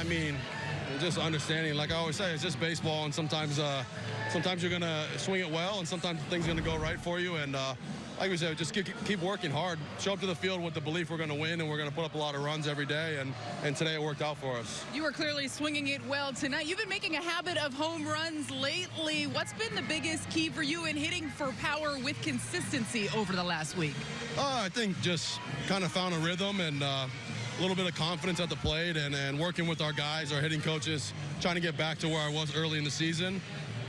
I mean, just understanding. Like I always say, it's just baseball, and sometimes, uh, sometimes you're gonna swing it well, and sometimes things are gonna go right for you. And uh, like we said, just keep, keep working hard. Show up to the field with the belief we're gonna win, and we're gonna put up a lot of runs every day. And and today it worked out for us. You were clearly swinging it well tonight. You've been making a habit of home runs lately. What's been the biggest key for you in hitting for power with consistency over the last week? Uh, I think just kind of found a rhythm and uh, a little bit of confidence at the plate and, and working with our guys, our hitting coaches, trying to get back to where I was early in the season.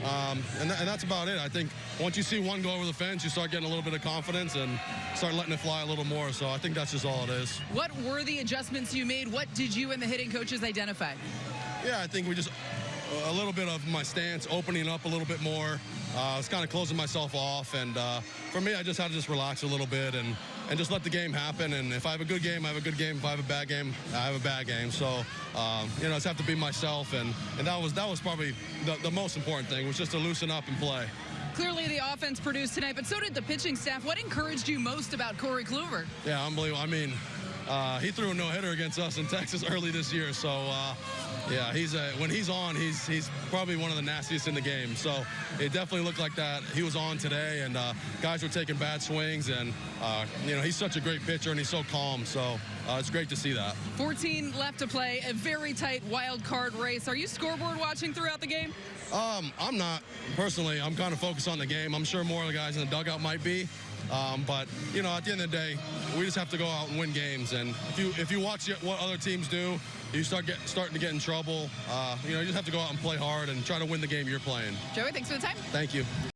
Um, and, th- and that's about it. I think once you see one go over the fence, you start getting a little bit of confidence and start letting it fly a little more. So I think that's just all it is. What were the adjustments you made? What did you and the hitting coaches identify? Yeah, I think we just a little bit of my stance opening up a little bit more. Uh, I was kind of closing myself off, and uh, for me, I just had to just relax a little bit and and just let the game happen. And if I have a good game, I have a good game. If I have a bad game, I have a bad game. So um, you know, I just have to be myself, and and that was that was probably the, the most important thing was just to loosen up and play. Clearly, the offense produced tonight, but so did the pitching staff. What encouraged you most about Corey Kluber? Yeah, unbelievable. I mean, uh, he threw a no hitter against us in Texas early this year. So, uh, yeah, he's a, when he's on, he's he's probably one of the nastiest in the game. So it definitely looked like that. He was on today, and uh, guys were taking bad swings, and uh, you know he's such a great pitcher, and he's so calm. So uh, it's great to see that. 14 left to play, a very tight wild card race. Are you scoreboard watching throughout the game? Um, I'm not personally. I'm kind of focused on the game. I'm sure more of the guys in the dugout might be. Um, but you know, at the end of the day, we just have to go out and win games. And if you if you watch what other teams do, you start get starting to get in trouble. Uh, you know, you just have to go out and play hard and try to win the game you're playing. Joey, thanks for the time. Thank you.